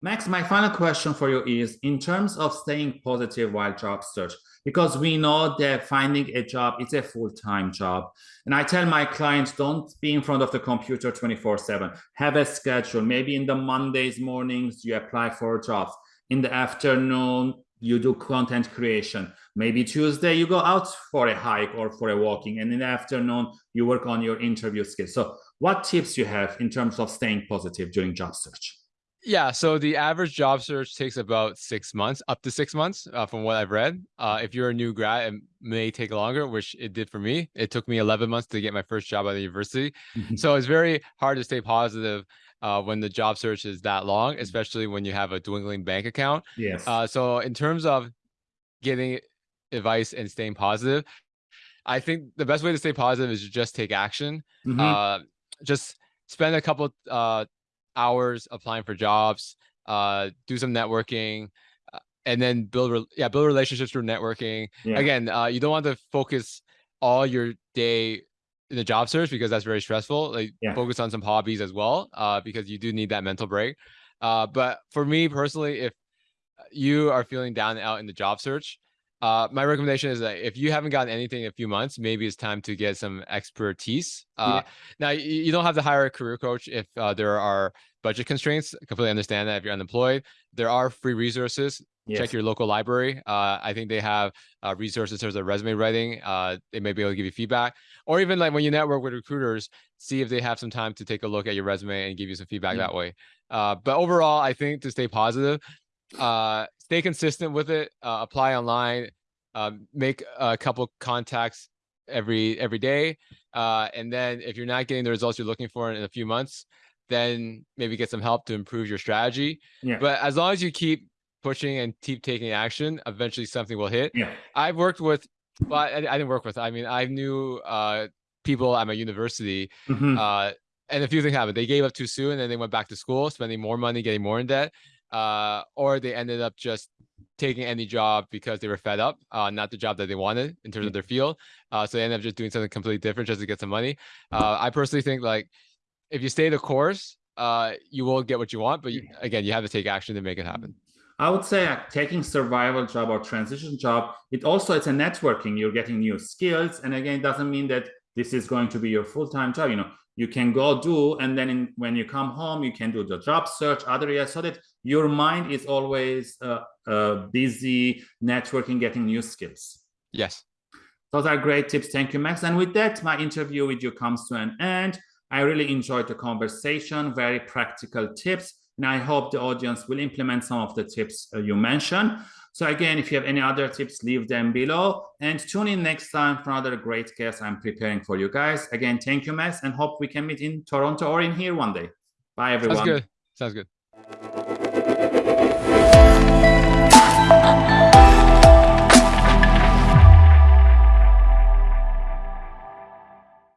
Max, my final question for you is in terms of staying positive while job search, because we know that finding a job is a full-time job. And I tell my clients, don't be in front of the computer 24 seven, have a schedule. Maybe in the Mondays mornings, you apply for jobs. In the afternoon, you do content creation. Maybe Tuesday, you go out for a hike or for a walking. And in the afternoon, you work on your interview skills. So what tips you have in terms of staying positive during job search? Yeah, so the average job search takes about six months, up to six months, uh, from what I've read. Uh, if you're a new grad, it may take longer, which it did for me. It took me 11 months to get my first job at the university. Mm-hmm. so it's very hard to stay positive uh, when the job search is that long, mm-hmm. especially when you have a dwindling bank account. Yes. Uh, so in terms of getting advice and staying positive, I think the best way to stay positive is just take action. Mm -hmm. just spend a couple uh, hours applying for jobs, uh, do some networking, uh, and then build yeah build relationships through networking. Yeah. Again, uh, you don't want to focus all your day in the job search because that's very stressful. Like yeah. focus on some hobbies as well, uh, because you do need that mental break. Uh, but for me personally, if you are feeling down and out in the job search, uh, my recommendation is that if you haven't gotten anything in a few months, maybe it's time to get some expertise. Uh, yeah. Now, you, you, don't have to hire a career coach if uh, there are budget constraints. I completely understand that if you're unemployed. There are free resources. Yes. Check your local library. Uh, I think they have uh, resources in terms of resume writing. Uh, they may be able to give you feedback, or even like when you network with recruiters, see if they have some time to take a look at your resume and give you some feedback yeah. that way. but overall, I think to stay positive, uh, stay consistent with it, uh, apply online, um, make a couple contacts every every day. Uh, and then if you're not getting the results you're looking for in a few months, then maybe get some help to improve your strategy. Yeah. But as long as you keep pushing and keep taking action, eventually something will hit. Yeah. I've worked with, well, I, I didn't work with, I mean, I knew uh, people at my university mm -hmm. uh, and a few things happened. They gave up too soon and then they went back to school, spending more money, getting more in debt uh, or they ended up just taking any job because they were fed up, uh, not the job that they wanted in terms of their field. Uh, so they ended up just doing something completely different just to get some money. Uh, I personally think like if you stay the course, uh, you will get what you want. But you, again, you have to take action to make it happen. I would say uh, taking survival job or transition job, it also it's a networking. You're getting new skills, and again, it doesn't mean that this is going to be your full-time job. You know, you can go do and then in, when you come home you can do the job search other areas so that your mind is always uh, uh, busy networking getting new skills yes those are great tips thank you max and with that my interview with you comes to an end i really enjoyed the conversation very practical tips and i hope the audience will implement some of the tips uh, you mentioned so again, if you have any other tips, leave them below and tune in next time for another great guest I'm preparing for you guys. Again, thank you, Max, and hope we can meet in Toronto or in here one day. Bye, everyone. Sounds good. Sounds good.